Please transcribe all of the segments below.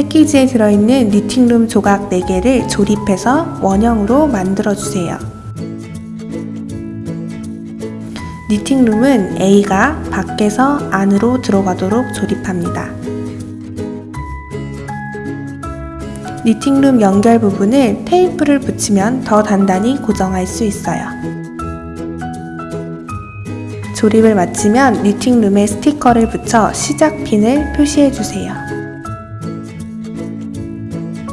패키지에 들어있는 니팅룸 조각 4개를 조립해서 원형으로 만들어주세요. 니팅룸은 A가 밖에서 안으로 들어가도록 조립합니다. 니팅룸 연결 부분을 테이프를 붙이면 더 단단히 고정할 수 있어요. 조립을 마치면 니팅룸에 스티커를 붙여 시작 핀을 표시해 주세요.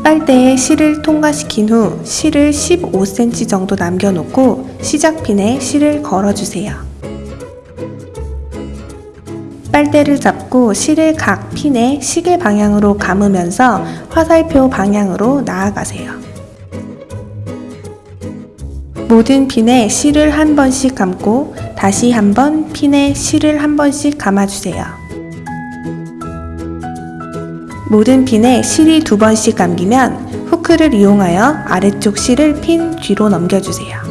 빨대에 실을 통과시킨 후 실을 15cm 정도 남겨놓고 시작 핀에 실을 걸어주세요. 빨대를 잡고 실을 각 핀에 시계 방향으로 감으면서 화살표 방향으로 나아가세요. 모든 핀에 실을 한 번씩 감고 다시 한번 핀에 실을 한 번씩 감아주세요. 모든 핀에 실이 두 번씩 감기면 후크를 이용하여 아래쪽 실을 핀 뒤로 넘겨주세요.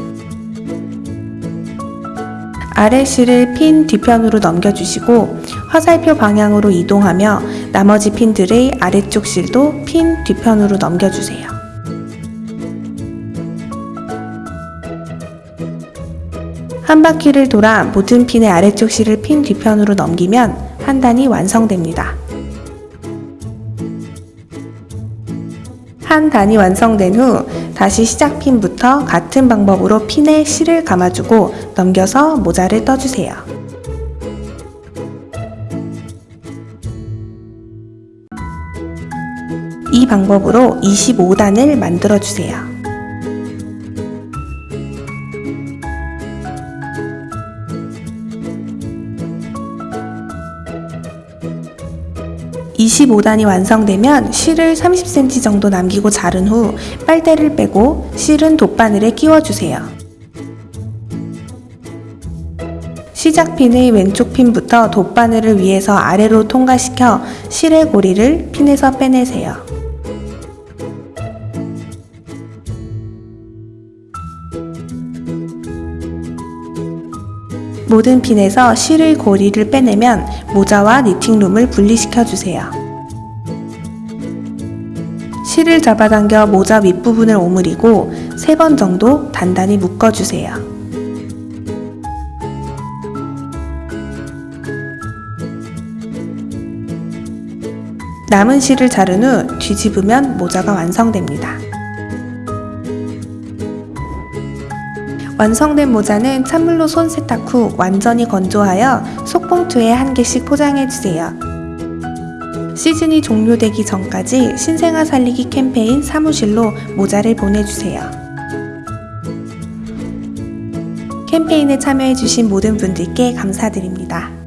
아래 실을 핀 뒤편으로 넘겨주시고 화살표 방향으로 이동하며 나머지 핀들의 아래쪽 실도 핀 뒤편으로 넘겨주세요. 한 바퀴를 돌아 모든 핀의 아래쪽 실을 핀 뒤편으로 넘기면 한 단이 완성됩니다. 한 단이 완성된 후 다시 시작 핀부터 같은 방법으로 핀에 실을 감아주고 넘겨서 모자를 떠주세요. 이 방법으로 25단을 만들어 주세요. (25단이) 완성되면 실을 (30cm) 정도 남기고 자른 후 빨대를 빼고 실은 돗바늘에 끼워주세요. 시작 핀의 왼쪽 핀부터 돗바늘을 위에서 아래로 통과시켜 실의 고리를 핀에서 빼내세요. 모든 핀에서 실의 고리를 빼내면 모자와 니팅룸을 분리시켜 주세요. 실을 잡아당겨 모자 윗부분을 오므리고 3번 정도 단단히 묶어주세요. 남은 실을 자른 후 뒤집으면 모자가 완성됩니다. 완성된 모자는 찬물로 손 세탁 후 완전히 건조하여 속봉투에 한 개씩 포장해주세요. 시즌이 종료되기 전까지 신생아 살리기 캠페인 사무실로 모자를 보내주세요. 캠페인에 참여해주신 모든 분들께 감사드립니다.